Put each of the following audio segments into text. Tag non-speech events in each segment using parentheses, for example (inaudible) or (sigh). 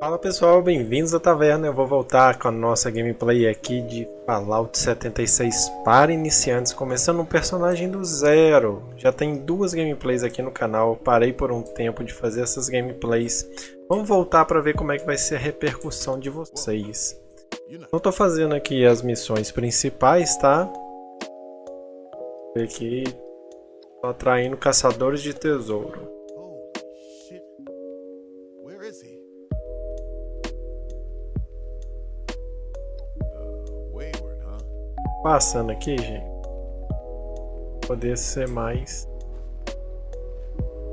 Fala pessoal, bem-vindos à taverna. Eu vou voltar com a nossa gameplay aqui de Fallout 76 para iniciantes, começando um personagem do zero. Já tem duas gameplays aqui no canal, parei por um tempo de fazer essas gameplays. Vamos voltar para ver como é que vai ser a repercussão de vocês. Não estou fazendo aqui as missões principais, tá? Aqui, tô atraindo caçadores de tesouro. Passando aqui, gente. Poder ser mais.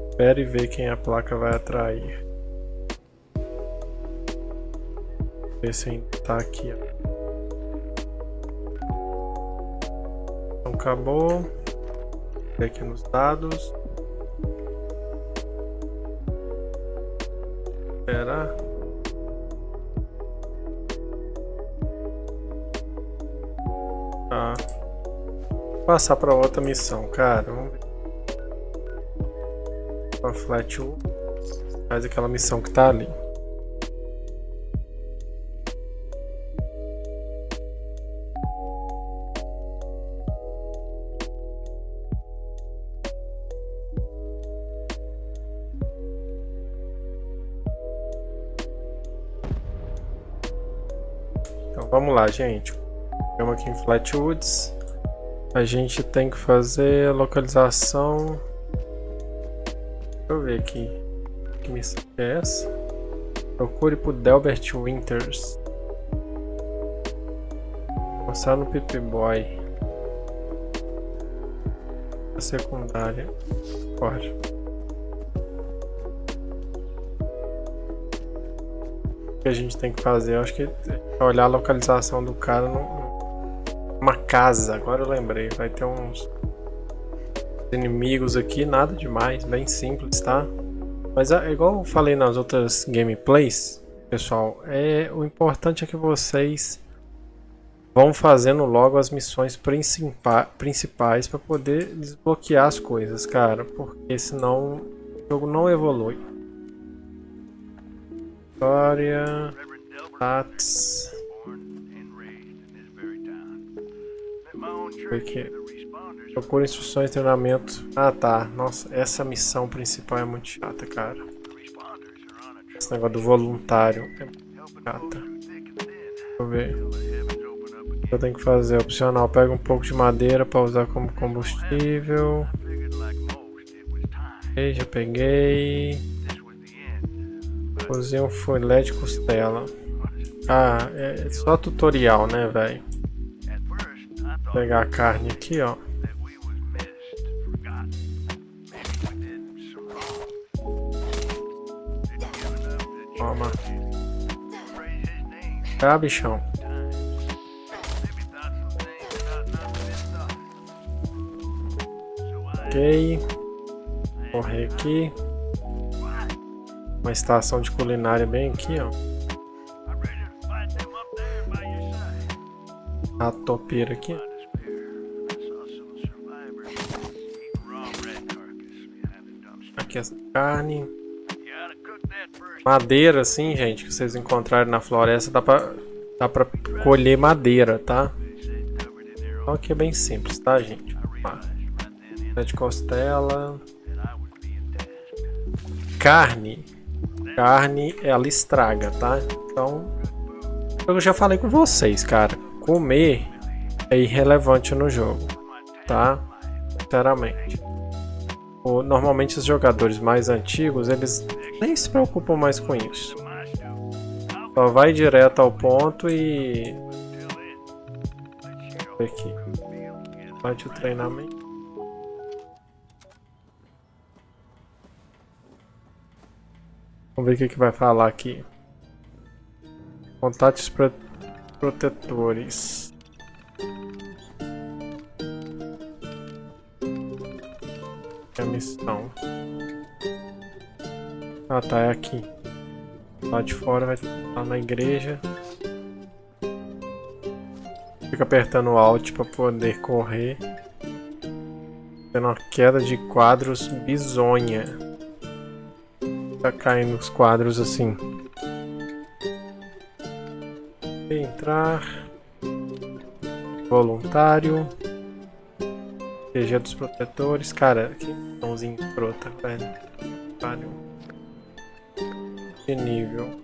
Espere ver quem a placa vai atrair. Ver se ainda tá aqui, ó. Então acabou. Aqui nos dados. Esperar. Passar para outra missão, cara. Vamos ver. A Flat 1 faz aquela missão que tá ali. Então vamos lá, gente. Estamos aqui em Flatwoods. A gente tem que fazer a localização. Deixa eu ver aqui. Que missão é essa? Procure por Delbert Winters. Mostrar no Pip Boy. A secundária. Bora. O que a gente tem que fazer? Eu acho que é olhar a localização do cara no, uma casa, agora eu lembrei. Vai ter uns inimigos aqui, nada demais, bem simples, tá? Mas é igual eu falei nas outras gameplays, pessoal, é, o importante é que vocês vão fazendo logo as missões principais para poder desbloquear as coisas, cara, porque senão o jogo não evolui. História, stats, Porque procura instruções de treinamento. Ah tá, nossa, essa missão principal é muito chata, cara. Esse negócio do voluntário é chata. Deixa eu ver. O que eu tenho que fazer? Opcional, pega um pouco de madeira para usar como combustível. Ok, já peguei. Cozinha um filé de costela. Ah, é só tutorial, né, velho? Pegar a carne aqui, ó. Toma. Tá, bichão. Ok. Correr aqui. Uma estação de culinária bem aqui, ó. A topeira aqui. Aqui essa carne. Madeira, assim, gente, que vocês encontrarem na floresta, dá pra, dá pra colher madeira, tá? Então aqui é bem simples, tá, gente? De costela. Carne. Carne, ela estraga, tá? Então, eu já falei com vocês, cara. Comer é irrelevante no jogo, tá? Sinceramente normalmente os jogadores mais antigos, eles nem se preocupam mais com isso. Só vai direto ao ponto e... Aqui. Bate o treinamento. Vamos ver o que, que vai falar aqui. Contatos protetores. Missão. Ah tá, é aqui. Lá de fora vai estar na igreja. Fica apertando Alt para poder correr. Tendo uma queda de quadros bizonha. Tá caindo os quadros assim. Entrar. Voluntário. PG dos protetores. Cara, que mãozinha escrota, velho. Voluntário. De nível.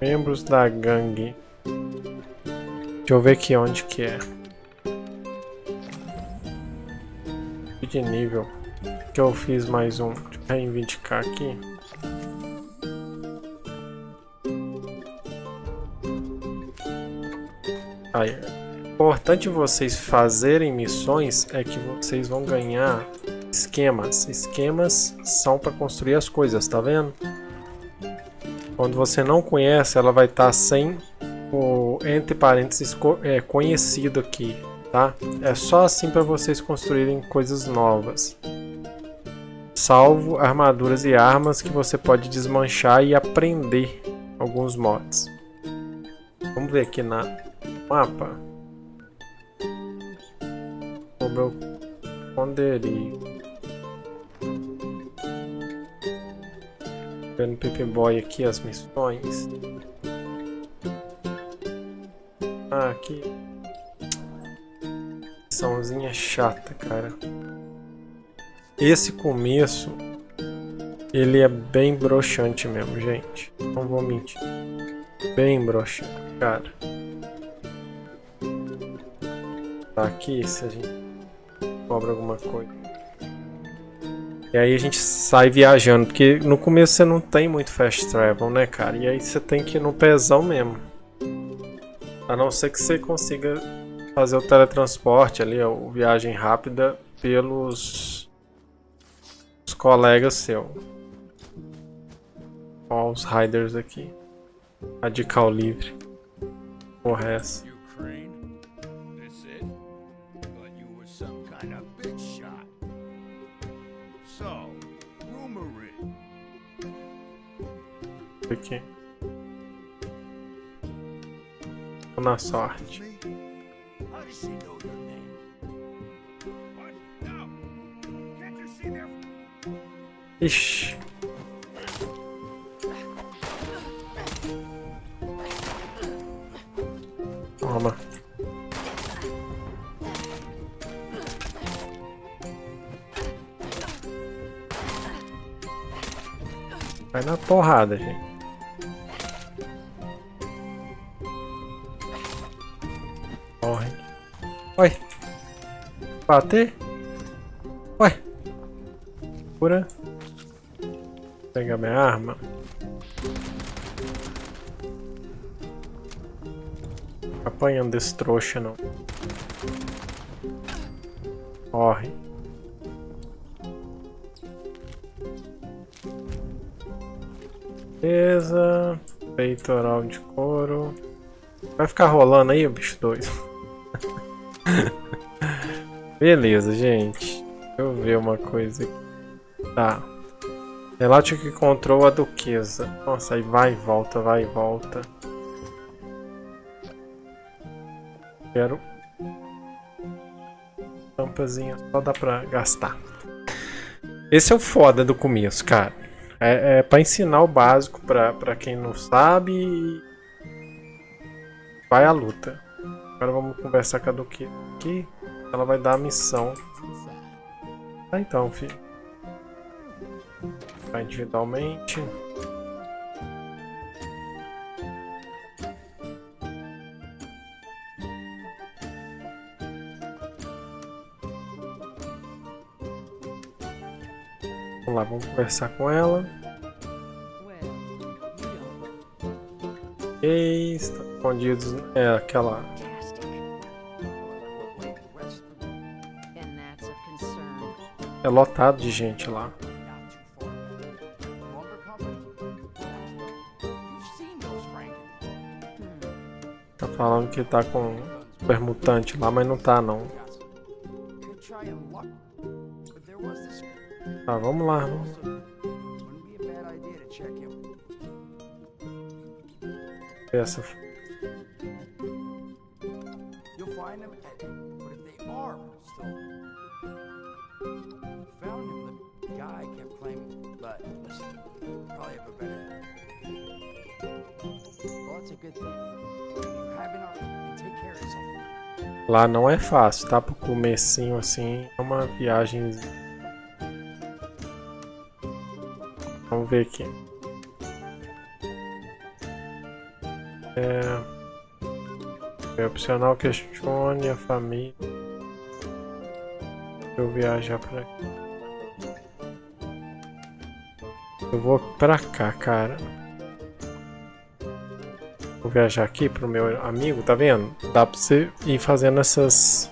Membros da gangue. Deixa eu ver aqui onde que é. De nível. Que eu fiz mais um. Deixa eu reivindicar aqui. Importante vocês fazerem missões é que vocês vão ganhar esquemas. Esquemas são para construir as coisas, tá vendo? Quando você não conhece, ela vai estar tá sem o entre parênteses é, conhecido aqui, tá? É só assim para vocês construírem coisas novas. Salvo armaduras e armas que você pode desmanchar e aprender alguns mods. Vamos ver aqui na mapa. O meu esconderijo. Vendo Pepe Boy aqui as missões. Ah, aqui. Missãozinha chata, cara. Esse começo, ele é bem broxante mesmo, gente. Não vou mentir. Bem broxante, cara. Aqui, se a gente cobra alguma coisa. E aí a gente sai viajando, porque no começo você não tem muito fast travel, né, cara? E aí você tem que ir no pezão mesmo. A não ser que você consiga fazer o teletransporte ali, a viagem rápida pelos os colegas seus. Ó, os riders aqui. Radical livre. Porra é essa? Aqui. Na sorte. Ixi. Toma. Vai na porrada, gente. Bater? Ué. Cura pegar minha arma. Apanhando desse trouxa não. Corre. Beleza. Peitoral de couro. Vai ficar rolando aí, o bicho doido. Beleza, gente. Deixa eu ver uma coisa aqui. Tá. Relate que encontrou a duquesa. Nossa, aí vai e volta, vai e volta. Quero... Tampazinha, só dá pra gastar. Esse é o foda do começo, cara. É, é pra ensinar o básico pra, pra quem não sabe. Vai à luta. Agora vamos conversar com a duquesa aqui. Ela vai dar a missão. Tá então, filho individualmente. Vamos lá, vamos conversar com ela. Ok, está escondidos. É aquela. É lotado de gente lá. falando que tá com super mutante lá, mas não tá não. Tá, vamos lá. Vamos. Essa. Lá não é fácil, tá? Pro comecinho assim, é uma viagem. Vamos ver aqui. É... é opcional questione a família. Eu viajar pra aqui. Eu vou pra cá, cara. Viajar aqui pro meu amigo, tá vendo? Dá pra você ir fazendo essas...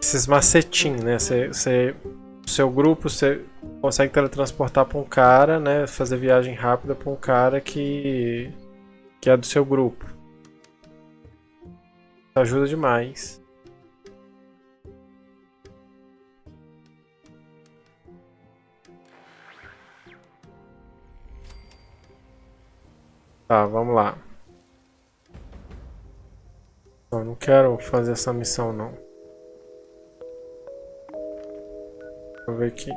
Esses macetinhos, né? Você, você, seu grupo, você consegue teletransportar pra um cara, né? Fazer viagem rápida pra um cara que... Que é do seu grupo. Ajuda demais. Tá, vamos lá. Eu não quero fazer essa missão não. Vou ver aqui.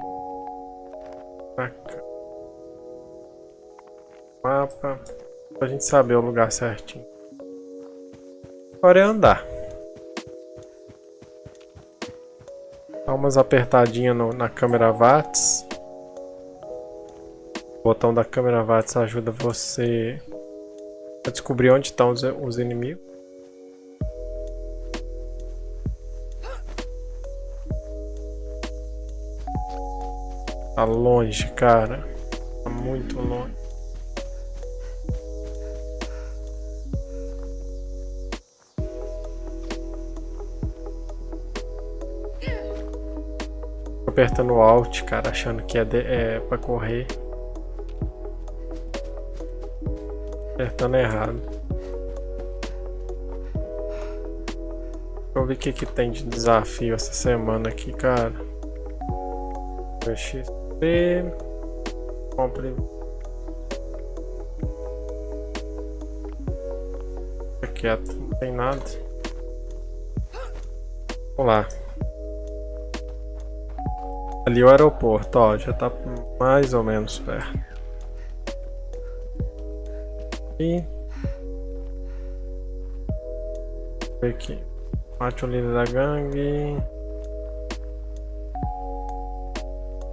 Pra cá. Mapa. Pra gente saber o lugar certinho. Agora é andar. Dá umas apertadinhas no, na câmera VATS. O botão da câmera VATS ajuda você Pra descobrir onde estão os, os inimigos. Tá longe, cara. Tá muito longe. Apertando Alt, cara, achando que é, de, é pra correr. Apertando errado. Deixa eu ver o que, que tem de desafio essa semana aqui, cara. XP. Compre. Quieto, não tem nada. Vamos lá. Ali o aeroporto, ó, já tá mais ou menos perto aqui. Ver aqui. Mate o líder da gangue.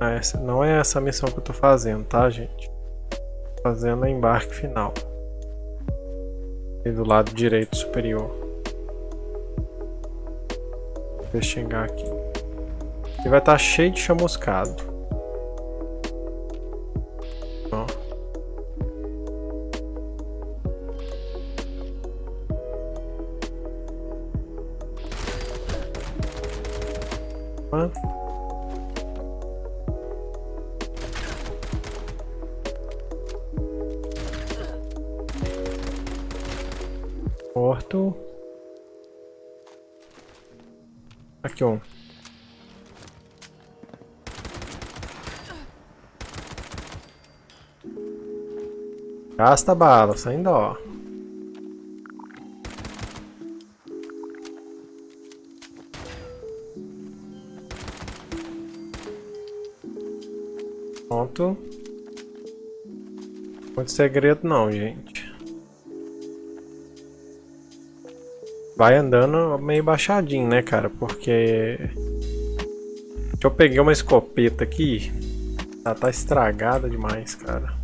Ah, essa, não é essa missão que eu tô fazendo, tá, gente? Tô fazendo a embarque final. E do lado direito superior. Deixa eu chegar aqui. E vai estar tá cheio de chamuscado. Gasta bala, sem dó. Pronto. Muito segredo não, gente. Vai andando meio baixadinho, né, cara? Porque... Eu peguei uma escopeta aqui. Ela tá estragada demais, cara.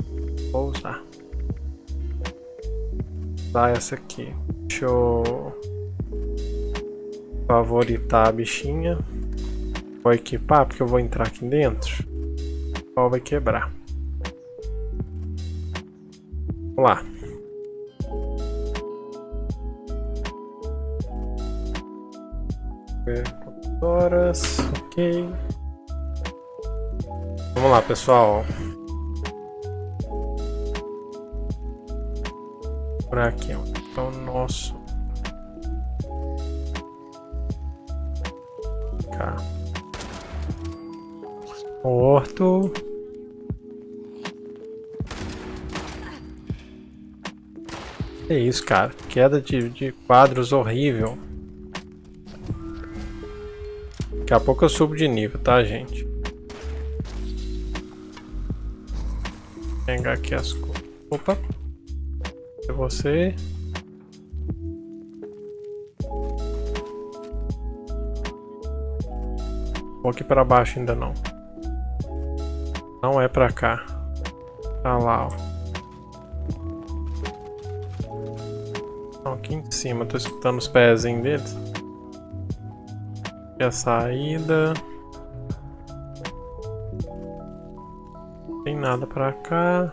Vou usar. Essa aqui. Deixa eu... Favoritar a bichinha. Vou equipar, porque eu vou entrar aqui dentro pau vai quebrar. Vamos lá. Horas, ok. Vamos lá, pessoal. Por aqui, ó. Então, nosso. Cá. Morto. Que isso, cara. Queda de, de quadros horrível. Daqui a pouco eu subo de nível, tá, gente? Vou pegar aqui as coisas. Opa. Você. Vou aqui para baixo ainda não. Não é para cá. Tá lá, ó. aqui em cima, tô escutando os pezinhos deles. Aqui a saída. Tem nada pra cá.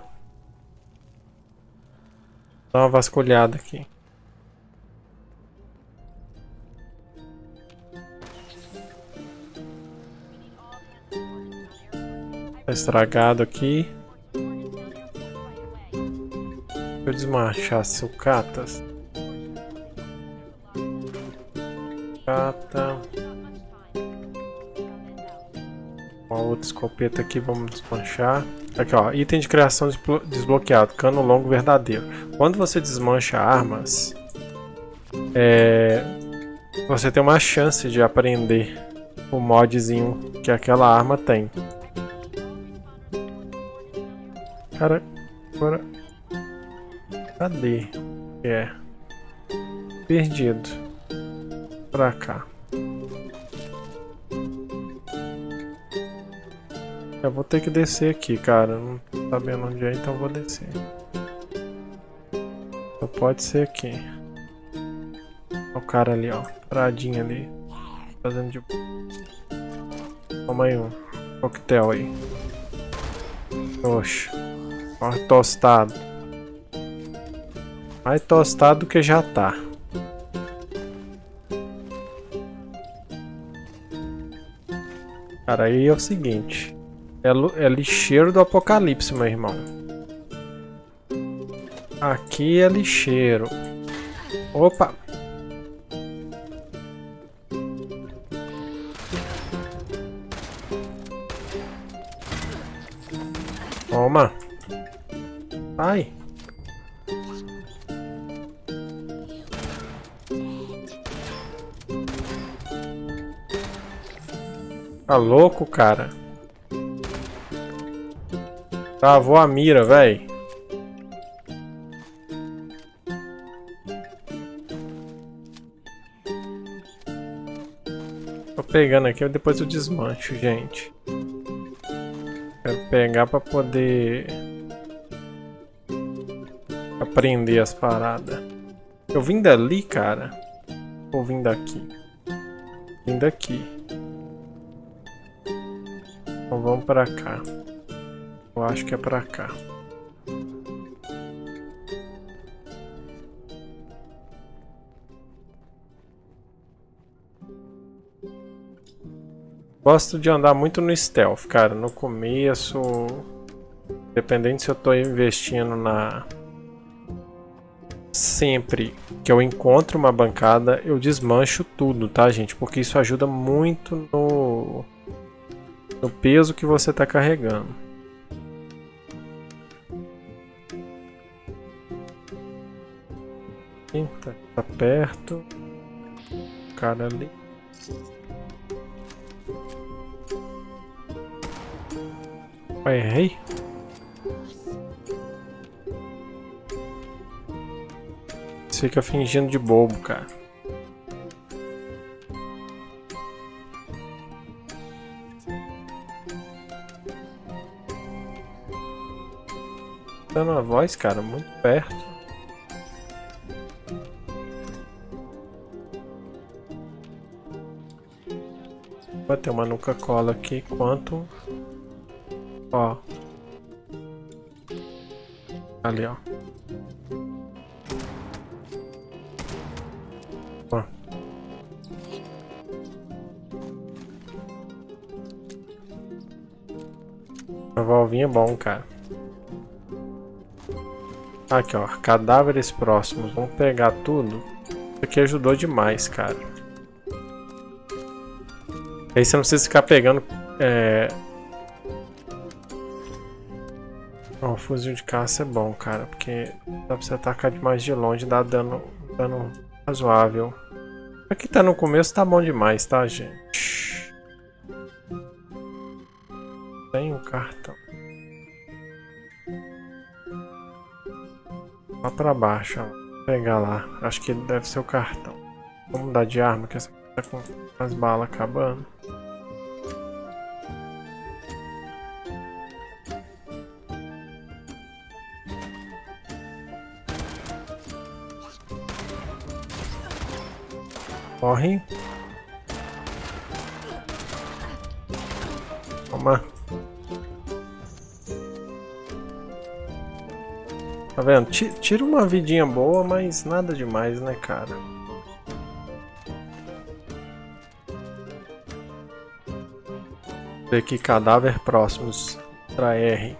Dá uma vasculhada aqui. Tá estragado aqui. Deixa eu desmanchar sucatas. Escopeta aqui, vamos desmanchar. Aqui ó, item de criação desbloqueado, cano longo verdadeiro. Quando você desmancha armas, é, você tem uma chance de aprender o modzinho que aquela arma tem. Cara, agora... Cadê? É. Perdido. Pra cá. Eu vou ter que descer aqui, cara. Não tô sabendo onde é, então vou descer. Só pode ser aqui. O cara ali, ó. Paradinho ali. Fazendo de... Toma aí um. Coquetel aí. Oxe. Ó, tostado. Mais tostado do que já tá. Cara, aí é o seguinte. É, é lixeiro do apocalipse, meu irmão. Aqui é lixeiro. Opa! Toma! Ai! Tá louco, cara? Travou a mira, velho. Tô pegando aqui, depois eu desmancho, gente. Quero pegar pra poder... Aprender as paradas. Eu vim dali, cara? Ou vim daqui? Vim daqui. Então vamos pra cá. Eu acho que é pra cá. Gosto de andar muito no stealth, cara. No começo, dependendo se eu tô investindo na... Sempre que eu encontro uma bancada, eu desmancho tudo, tá, gente? Porque isso ajuda muito no, no peso que você tá carregando. Tá, tá perto. O cara ali. Errei. Fica fingindo de bobo, cara. Dando a voz, cara, muito perto. Vai ter uma nuca cola aqui quanto? Ó. Ali ó. Ó. A volvinha é bom cara. Aqui ó. Cadáveres próximos. Vamos pegar tudo. Isso aqui ajudou demais cara Aí você não precisa ficar pegando... É... Oh, o fuzil de caça é bom, cara, porque dá pra você atacar de mais de longe, dá dano, dano razoável. Aqui tá no começo, tá bom demais, tá, gente? Tem um cartão. Lá pra baixo, ó. Vou pegar lá. Acho que deve ser o cartão. Vamos mudar de arma, que essa tá com as balas acabando. Corre. Toma. Tá vendo? Tira uma vidinha boa, mas nada demais, né, cara? Aqui, cadáver próximos. Pra R.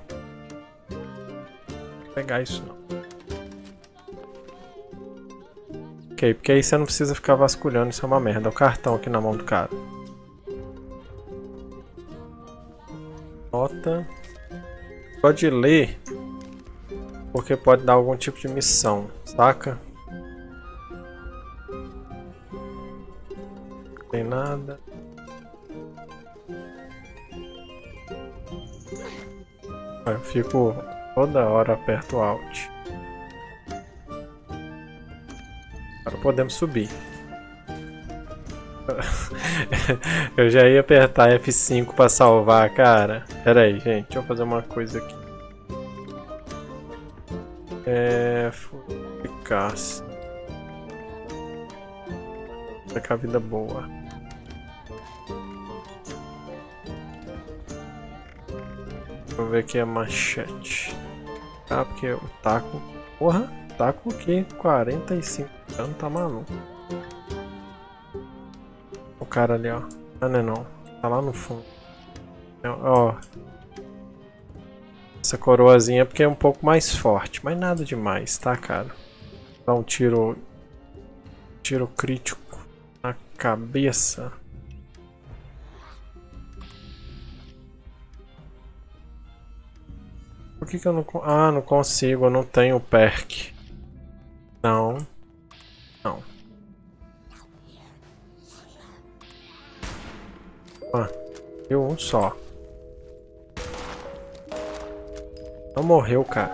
Vou pegar isso não. Ok, porque aí você não precisa ficar vasculhando, isso é uma merda. O cartão aqui na mão do cara. Nota. Pode ler, porque pode dar algum tipo de missão, saca? Não tem nada. Eu fico toda hora aperto Alt. Agora podemos subir. (laughs) eu já ia apertar F5 para salvar, cara. Pera aí, gente. Deixa eu fazer uma coisa aqui. É... Eficácia. Tá com a vida boa. Vou ver aqui a machete. Ah, porque o taco... Porra, taco aqui, 45 anos, tá maluco. O cara ali, ó. Ah, não é não. Tá lá no fundo. É, ó. Essa coroazinha é porque é um pouco mais forte, mas nada demais, tá, cara? Dá um tiro... Tiro crítico na cabeça. Por que, que eu não... Ah, não consigo, eu não tenho perk. Não. Não. Deu um só. Não morreu, cara.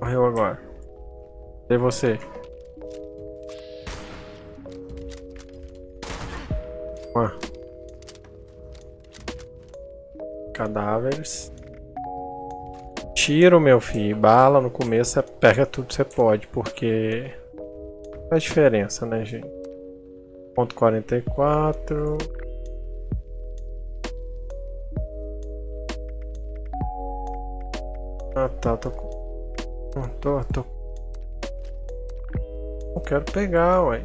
Morreu agora. E você? Cadáveres. Tiro, meu filho. Bala no começo, pega tudo que você pode, porque faz diferença, né, gente? Ponto 44. Ah, tá, tô. Não, tô, tô... Não quero pegar, ué.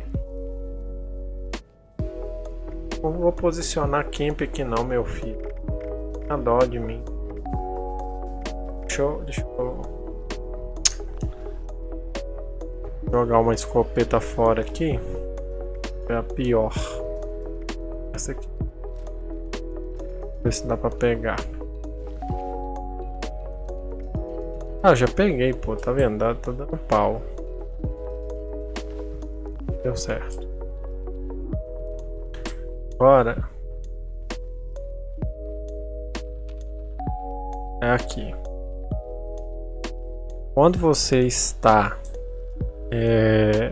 Não vou posicionar camp aqui não, meu filho a dó de mim. Deixa eu, deixa eu jogar uma escopeta fora aqui. É a pior. Essa aqui. Ver se dá pra pegar. Ah, já peguei, pô. Tá vendo? Tá dando pau. Deu certo. Bora. é aqui. Quando você está é,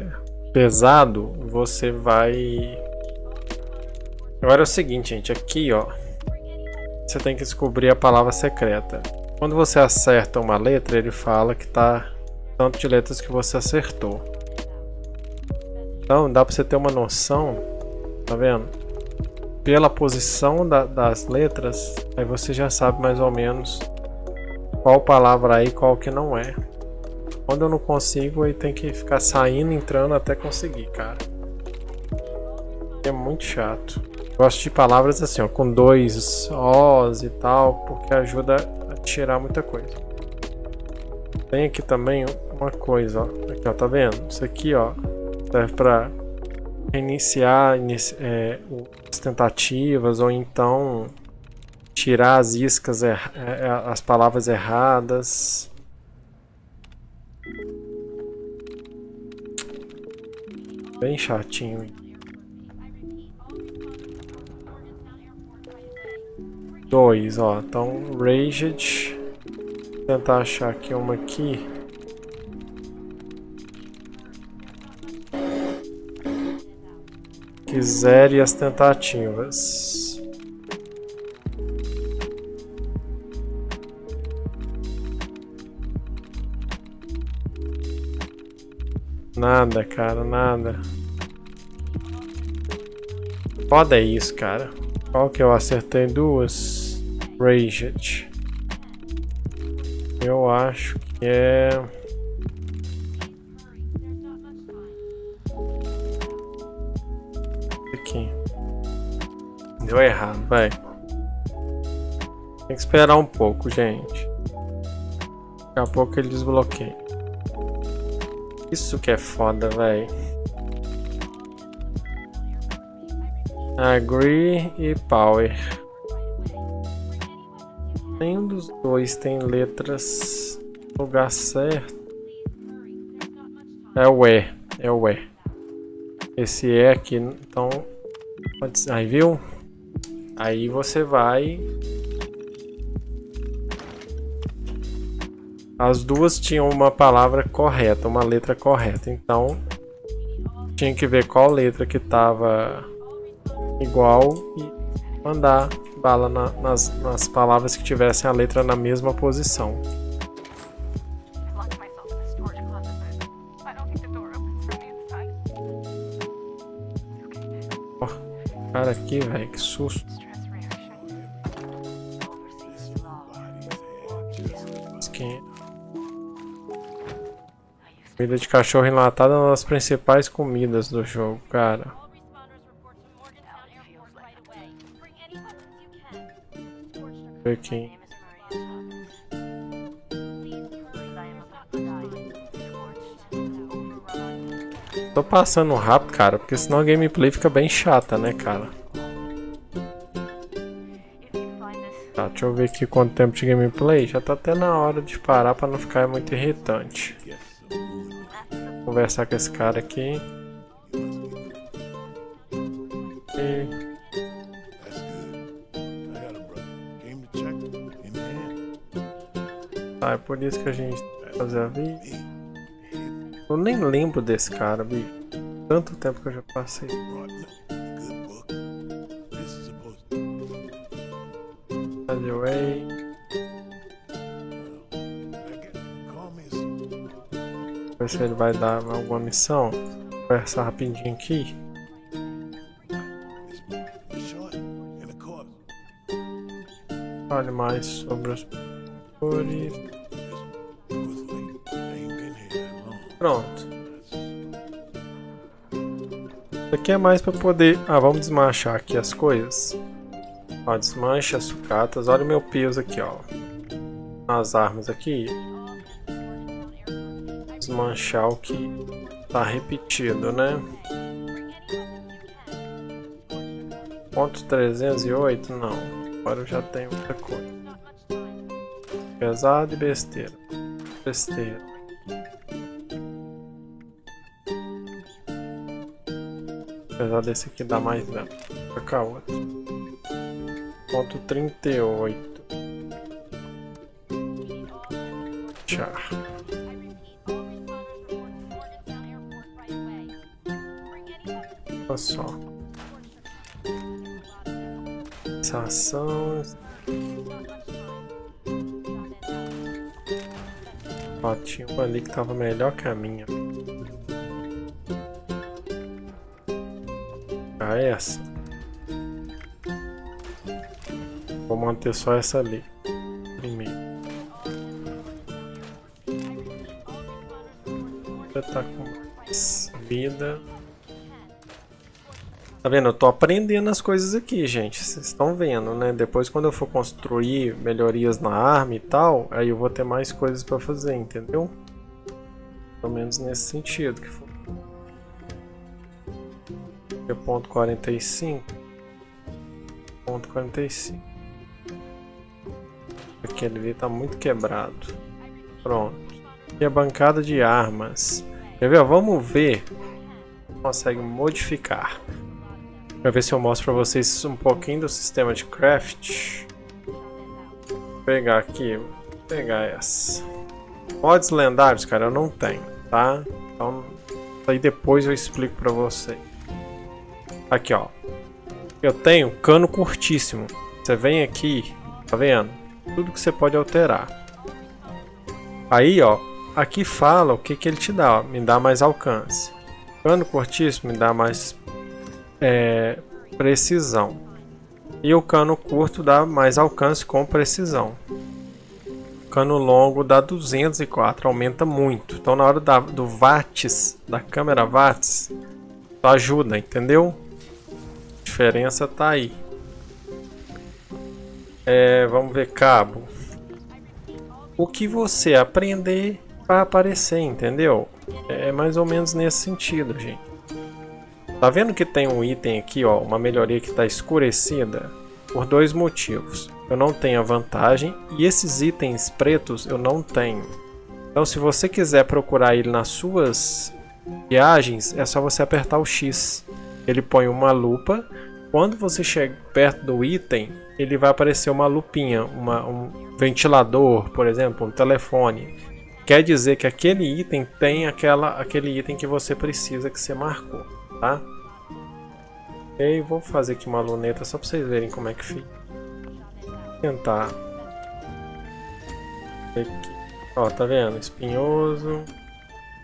pesado, você vai... Agora é o seguinte, gente, aqui ó, você tem que descobrir a palavra secreta. Quando você acerta uma letra, ele fala que tá tanto de letras que você acertou. Então dá para você ter uma noção, tá vendo? Pela posição da, das letras, aí você já sabe mais ou menos qual palavra aí qual que não é. Quando eu não consigo, aí tem que ficar saindo, entrando até conseguir, cara. É muito chato. Gosto de palavras assim, ó, com dois Os e tal, porque ajuda a tirar muita coisa. Tem aqui também uma coisa, ó. Aqui, ó, tá vendo? Isso aqui, ó, serve pra iniciar inici é, as tentativas ou então tirar as iscas, é, é, as palavras erradas. Bem chatinho. Dois, ó. Então, Raged. tentar achar aqui uma aqui. Que zere as tentativas. Nada, cara, nada. Foda é isso, cara. Qual que eu acertei? Duas. Raged. Eu acho que é... Aqui. Deu errado, vai. Tem que esperar um pouco, gente. Daqui a pouco ele desbloqueia. Isso que é foda, velho. Agree e Power. Nenhum dos dois tem letras no lugar certo. É o E, é o E. Esse E aqui, então... Aí, viu? Aí você vai... As duas tinham uma palavra correta, uma letra correta. Então, tinha que ver qual letra que estava igual e mandar bala na, nas, nas palavras que tivessem a letra na mesma posição. Cara aqui, velho, que susto. Comida de cachorro enlatada é uma das principais comidas do jogo, cara. Ver quem. Tô passando rápido, cara, porque senão a gameplay fica bem chata, né, cara? Tá, deixa eu ver aqui quanto tempo de gameplay. Já tá até na hora de parar pra não ficar muito irritante. Conversar com esse cara aqui. Ah, é por isso que a gente fazer a vida. Eu nem lembro desse cara, bicho. Tanto tempo que eu já passei. Anyway. Ver se ele vai dar alguma missão. Vou conversar rapidinho aqui. Fale mais sobre os cores. Pronto. Isso aqui é mais para poder... Ah, vamos desmanchar aqui as coisas. Ó, desmancha as sucatas. Olha o meu peso aqui, ó. As armas aqui. Desmanchar o que tá repetido, né? Ponto 308? Não. Agora eu já tenho outra coisa. Pesado e besteira. Besteira. Apesar desse aqui dar mais dano. Vou cá outro. Ponto 38. Essa ação. Ó, tinha uma ali que tava melhor que a minha. essa. Vou manter só essa ali. Primeiro. Já tá com vida. Tá vendo? Eu tô aprendendo as coisas aqui, gente. Vocês estão vendo, né? Depois quando eu for construir melhorias na arma e tal, aí eu vou ter mais coisas pra fazer, entendeu? Pelo menos nesse sentido que for é ponto quarenta e cinco ponto quarenta e cinco aquele ali tá muito quebrado pronto e a bancada de armas quer ver vamos ver consegue modificar para ver se eu mostro para vocês um pouquinho do sistema de craft Vou pegar aqui pegar essa. Mods lendários, cara, eu não tenho, tá? Então, aí depois eu explico pra você. Aqui, ó. Eu tenho cano curtíssimo. Você vem aqui, tá vendo? Tudo que você pode alterar. Aí, ó, aqui fala o que que ele te dá, ó. Me dá mais alcance. Cano curtíssimo me dá mais é, precisão. E o cano curto dá mais alcance com precisão. O cano longo dá 204, aumenta muito. Então na hora da, do watts, da câmera watts, ajuda, entendeu? A diferença tá aí. É, vamos ver cabo. O que você aprender vai aparecer, entendeu? É mais ou menos nesse sentido, gente. Tá vendo que tem um item aqui, ó, uma melhoria que está escurecida? Por dois motivos. Eu não tenho a vantagem e esses itens pretos eu não tenho. Então se você quiser procurar ele nas suas viagens, é só você apertar o X. Ele põe uma lupa. Quando você chega perto do item, ele vai aparecer uma lupinha, uma, um ventilador, por exemplo, um telefone. Quer dizer que aquele item tem aquela, aquele item que você precisa que você marcou tá? E vou fazer aqui uma luneta só para vocês verem como é que fica. Vou tentar. Aqui. Ó, tá vendo? Espinhoso.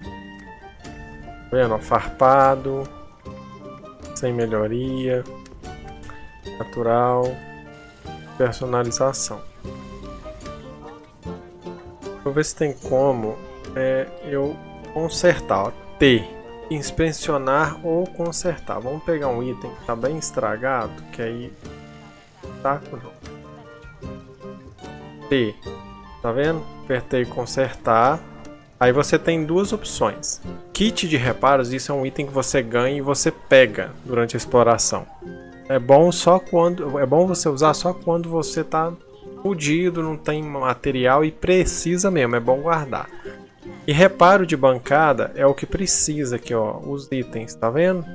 Tá vendo? Farpado. Sem melhoria. Natural. Personalização. Vou ver se tem como é, eu consertar. Ó, T inspecionar ou consertar. Vamos pegar um item que está bem estragado, que aí tá T, tá vendo? Apertei consertar. Aí você tem duas opções. Kit de reparos, isso é um item que você ganha e você pega durante a exploração. É bom só quando é bom você usar só quando você está fudido, não tem material e precisa mesmo, é bom guardar. E reparo de bancada é o que precisa aqui, ó, os itens, tá vendo?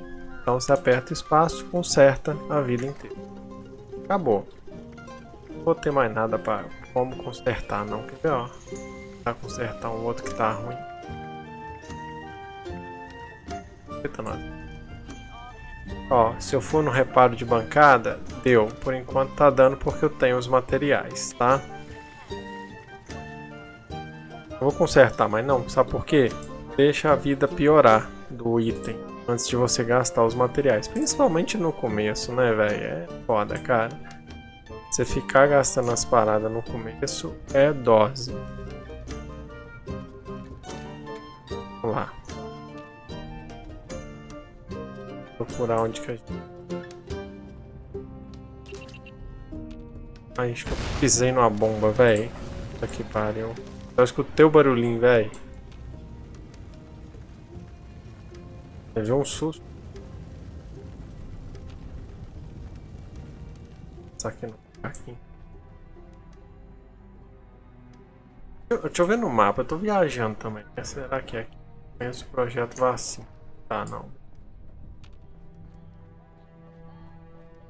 Então você aperta espaço, conserta a vida inteira. Acabou. Não vou ter mais nada para como consertar não, quer ver, ó? Pra consertar um outro que tá ruim. Eita, nós. Ó, se eu for no reparo de bancada, deu. Por enquanto tá dando porque eu tenho os materiais, tá? Eu vou consertar, mas não, sabe por quê? Deixa a vida piorar do item antes de você gastar os materiais. Principalmente no começo, né, velho? É foda, cara. Você ficar gastando as paradas no começo é dose. Vamos lá. Procurar onde que a gente... Ai, acho que eu pisei numa bomba, velho. Puta que pariu. Eu escutei o barulhinho, velho. Levei um susto. Isso aqui no aqui. Deixa eu ver no mapa, eu tô viajando também. Será que é aqui? Conheço o projeto vacina. Tá, não.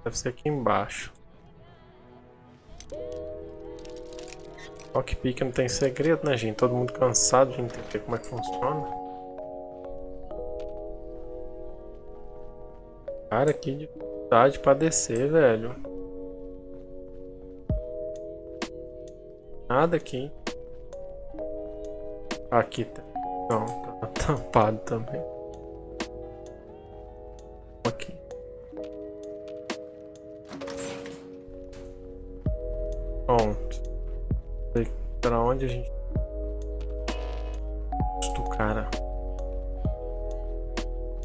Deve ser aqui embaixo. Lockpick não tem segredo, né, gente? Todo mundo cansado de entender como é que funciona. Cara, que dificuldade pra descer, velho. Nada aqui. Aqui tá. Não, tá (laughs) tampado também. Pra onde a gente... Susto, cara.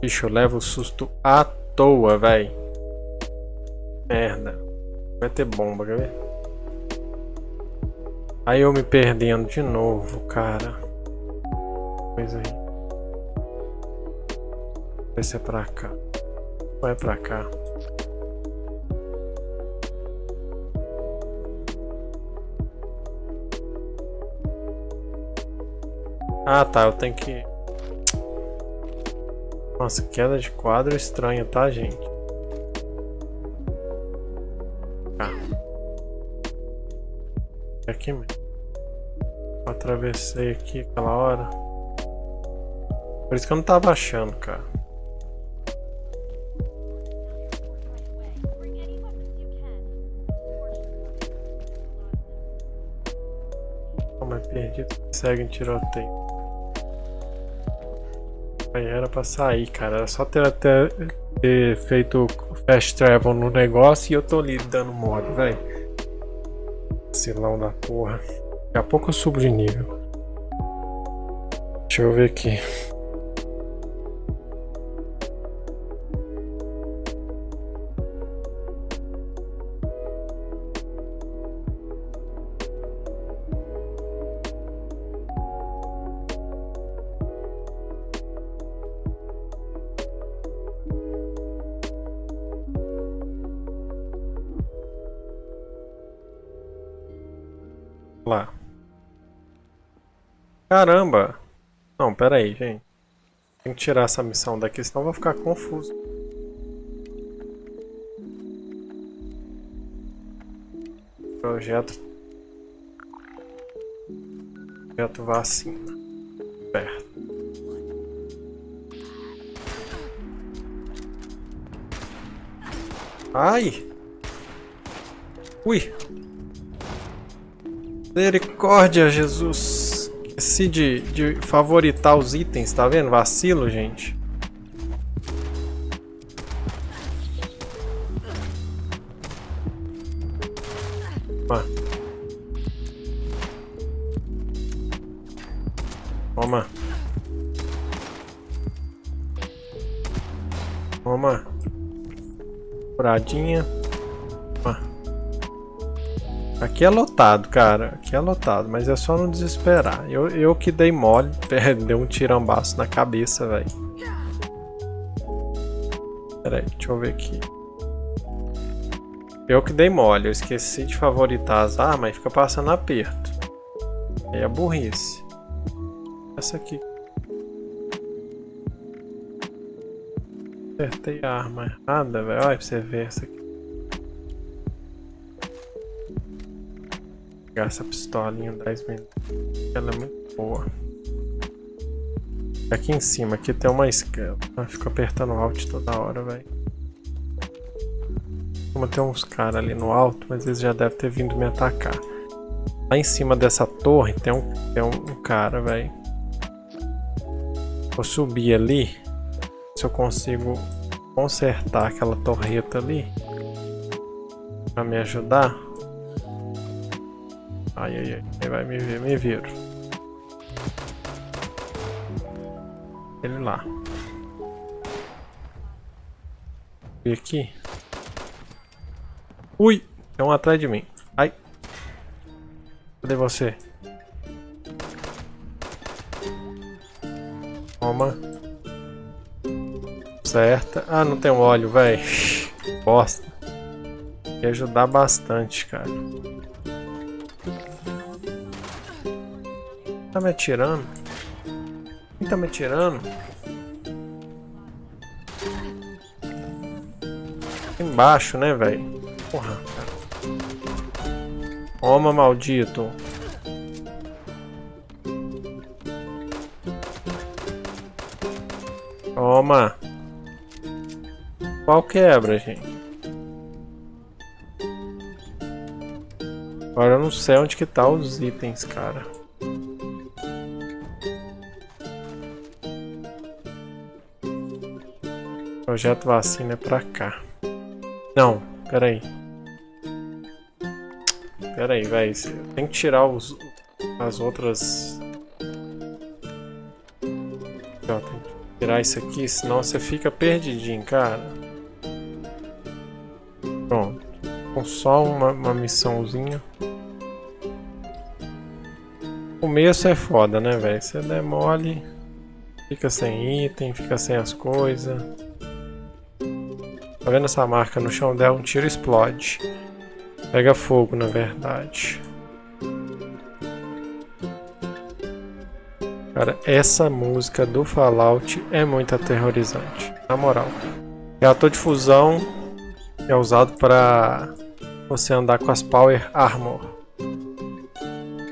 Bicho, eu levo susto à toa, véi. Merda. Vai ter bomba, quer ver? Aí eu me perdendo de novo, cara. Coisa aí. Vai ser pra cá. Vai pra cá. Ah tá, eu tenho que... Nossa, queda de quadro estranha, tá gente? Tá. É aqui mesmo. Atravessei aqui aquela hora. Por isso que eu não tava achando, cara. Como é perdido, segue em tiroteio. Aí era pra sair, cara. Era só ter, ter, ter feito fast travel no negócio e eu tô ali dando mole, velho. Silão da porra. Daqui a pouco eu subo de nível. Deixa eu ver aqui. Caramba! Não, pera aí, gente. Tem que tirar essa missão daqui, senão eu vou ficar confuso. Projeto... Projeto vacina. Certo. Ai! Ui! Misericórdia, Jesus. Esqueci de, de favoritar os itens, tá vendo? Vacilo, gente. Toma. Toma. Toma. Furadinha. Aqui é lotado, cara. Aqui é lotado, mas é só não desesperar. Eu, eu que dei mole, (laughs) deu um tirambaço na cabeça, velho. Pera aí, deixa eu ver aqui. Eu que dei mole, eu esqueci de favoritar as armas e fica passando aperto. Aí é burrice. Essa aqui. Acertei a arma errada, velho. Olha pra você ver essa aqui. Pegar essa pistolinha 10 minutos. Ela é muito boa. Aqui em cima, aqui tem uma escala. Ah, fico apertando Alt toda hora, velho. Como tem uns caras ali no alto, mas eles já devem ter vindo me atacar. Lá em cima dessa torre tem um, tem um, um cara, velho. Vou subir ali. Se eu consigo consertar aquela torreta ali. Pra me ajudar. Ai, ai, ai. Ele vai me ver, me ver. Ele lá. E aqui. Ui! Tem um atrás de mim. Ai. Cadê você? Toma. Certa. Ah, não tem óleo, velho. Bosta. Ia ajudar bastante, cara. Tá me atirando? Quem tá me atirando? Embaixo, né, velho? Porra, cara. Toma, maldito. Toma. Qual quebra, gente? Agora eu não sei onde que tá os itens, cara. Projeto vacina é pra cá. Não, peraí. Peraí, velho. Tem que tirar os, as outras... Ó, tem que tirar isso aqui, senão você fica perdidinho, cara. Pronto. Com só uma, uma missãozinha. O começo é foda, né, velho? Você demole, fica sem item, fica sem as coisas. Tá vendo essa marca no chão dela? Um tiro explode. Pega fogo, na verdade. Cara, essa música do Fallout é muito aterrorizante. Na moral. É ator de fusão é usado para você andar com as Power Armor.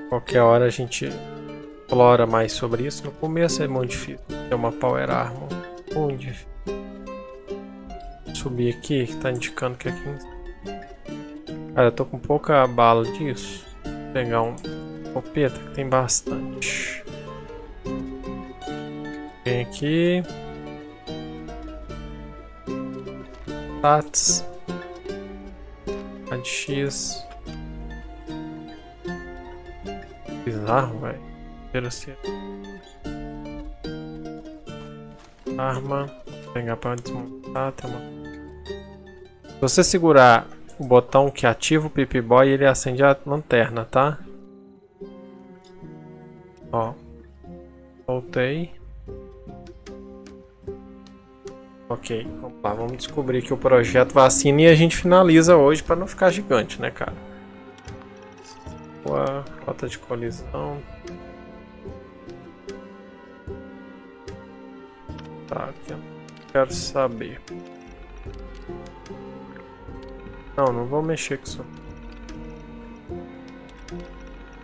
Qualquer hora a gente explora mais sobre isso. No começo é muito difícil ter uma Power Armor. Onde? Subir aqui, que tá indicando que é aqui. Cara, eu tô com pouca bala disso. Vou pegar um copeta que tem bastante. Vem aqui. Stats. X. Bizarro, velho. Arma. Vou pegar pra desmontar. Tem uma... Se você segurar o botão que ativa o Pip-Boy, ele acende a lanterna, tá? Ó. Voltei. Ok, vamos lá, vamos descobrir aqui o projeto vacina e a gente finaliza hoje para não ficar gigante, né, cara? Boa, rota de colisão. Tá, aqui eu quero saber. Não, não vou mexer com isso.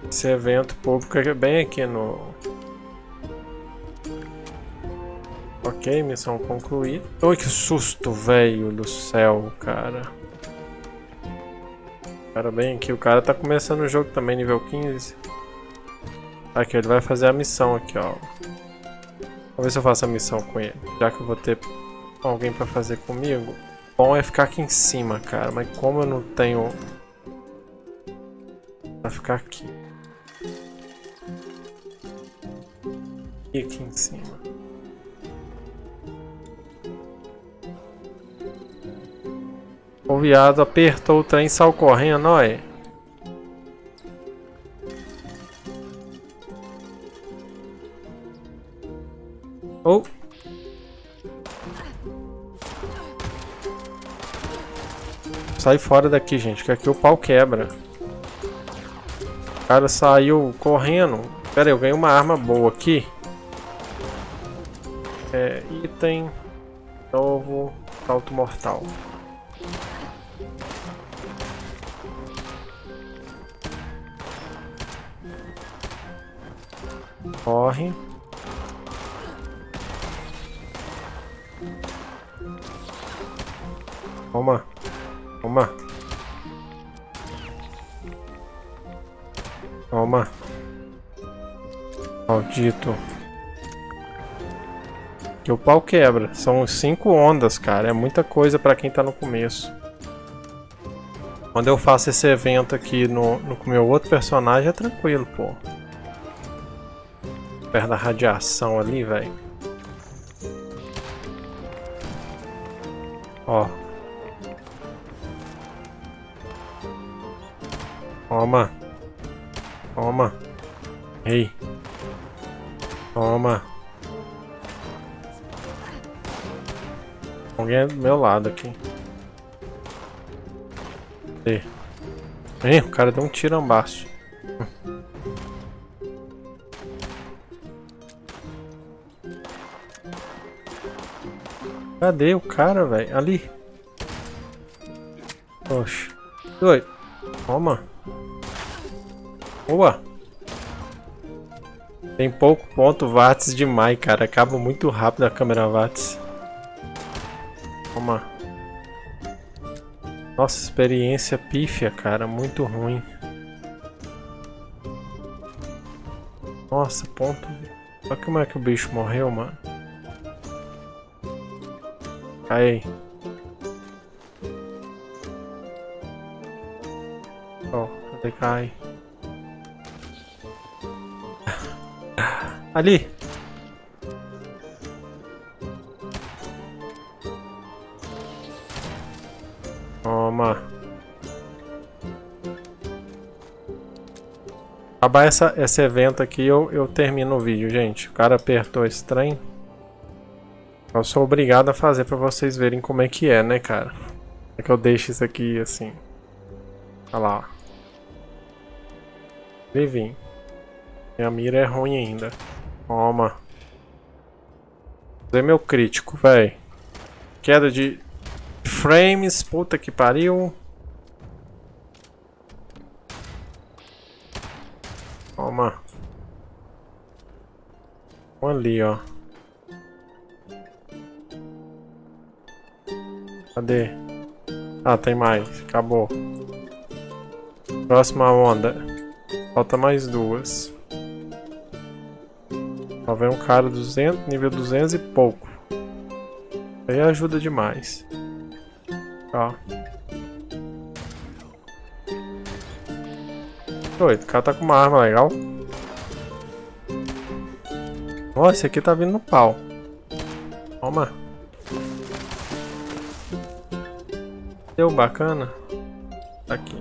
Esse evento público é bem aqui no... Ok, missão concluída. Oi, que susto, velho do céu, cara. Cara, bem aqui, o cara tá começando o jogo também, nível 15. Aqui, ele vai fazer a missão aqui, ó. Vamos ver se eu faço a missão com ele. Já que eu vou ter alguém pra fazer comigo. Bom é ficar aqui em cima, cara. Mas como eu não tenho... Vai ficar aqui. E aqui em cima. O viado apertou o trem saiu correndo, olha. Sai fora daqui, gente, que aqui o pau quebra. O cara saiu correndo. Pera aí, eu ganhei uma arma boa aqui. É, item novo, salto mortal. Corre. Toma. Toma. Toma. Maldito. Que o pau quebra. São cinco ondas, cara. É muita coisa pra quem tá no começo. Quando eu faço esse evento aqui no, no meu outro personagem, é tranquilo, pô perto da radiação ali, velho. Ó. Toma. Toma. Ei. Toma. Alguém é do meu lado aqui. Ei. Ei, o cara deu um tirambaço. Cadê o cara, velho? Ali. Oxe. Oi. Toma. Boa. Tem pouco ponto watts demais, cara. Acaba muito rápido a câmera watts. Toma. Nossa, experiência pífia, cara. Muito ruim. Nossa, ponto... Olha como é que o bicho morreu, mano. Aí. Ó, oh, cadê cai? Ali! Toma! Acabar essa, esse evento aqui, eu, eu termino o vídeo, gente. O cara apertou trem. Eu sou obrigado a fazer pra vocês verem como é que é, né, cara? É que eu deixo isso aqui assim. Olha lá, ó. Vem Minha mira é ruim ainda. Toma. Fazer meu crítico, velho. Queda de frames, puta que pariu. Toma. Um ali, ó. Cadê? Ah, tem mais. Acabou. Próxima onda. Falta mais duas. Vem um cara 200, nível 200 e pouco. Aí ajuda demais. Ó. Doido, o cara tá com uma arma legal. Ó, esse aqui tá vindo no pau. Toma. Deu bacana. Tá aqui.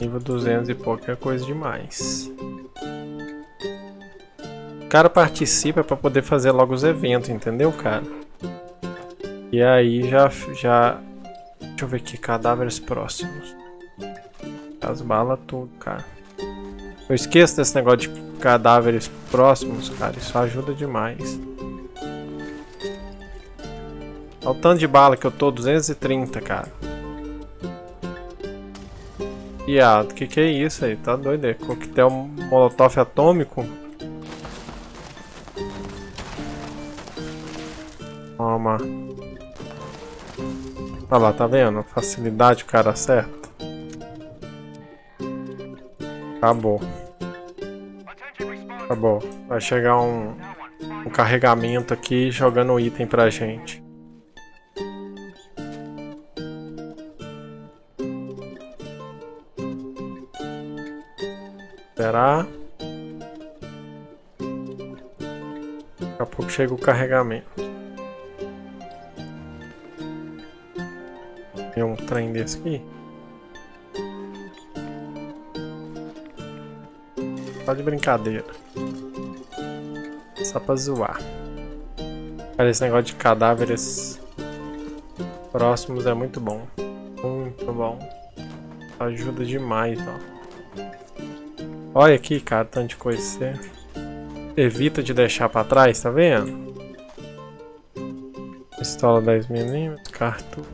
Nível 200 e pouco é coisa demais. O cara participa pra poder fazer logo os eventos, entendeu, cara? E aí já... já... Deixa eu ver aqui, cadáveres próximos. As balas tudo, cara. Eu esqueço desse negócio de cadáveres próximos, cara. Isso ajuda demais. Olha o tanto de bala que eu tô, 230, cara. Piado, que que é isso aí? Tá doido? É coquetel molotov atômico? Toma. Olha lá, tá vendo? Facilidade o cara acerta. Acabou. Acabou. Vai chegar um, um carregamento aqui jogando item pra gente. Daqui a pouco chega o carregamento. Tem um trem desse aqui. Só de brincadeira. Só pra zoar. Cara, esse negócio de cadáveres próximos é muito bom. Muito bom. Ajuda demais, ó. Olha aqui, cara, tanto de coisa. Você evita de deixar pra trás, tá vendo? Pistola 10mm, cartucho.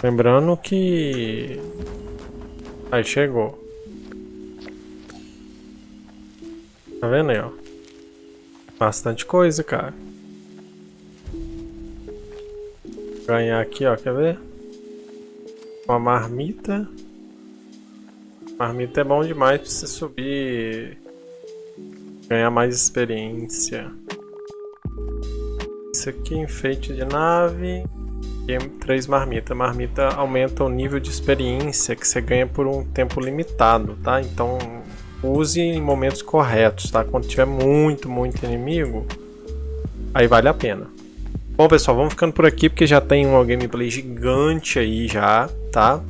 Lembrando que... Aí chegou. Tá vendo aí, ó? Bastante coisa, cara. Ganhar aqui, ó, quer ver? Uma marmita. Marmita é bom demais pra você subir. Ganhar mais experiência. Isso aqui, enfeite de nave. E três marmitas. Marmita aumenta o nível de experiência que você ganha por um tempo limitado, tá? Então use em momentos corretos, tá? Quando tiver muito, muito inimigo, aí vale a pena. Bom pessoal, vamos ficando por aqui porque já tem uma gameplay gigante aí já, tá?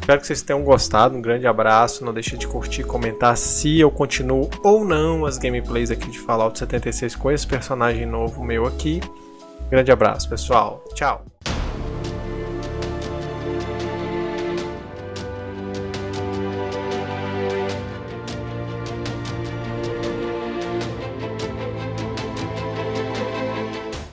Espero que vocês tenham gostado, um grande abraço, não deixe de curtir, comentar se eu continuo ou não as gameplays aqui de Fallout 76 com esse personagem novo meu aqui. Grande abraço pessoal, tchau!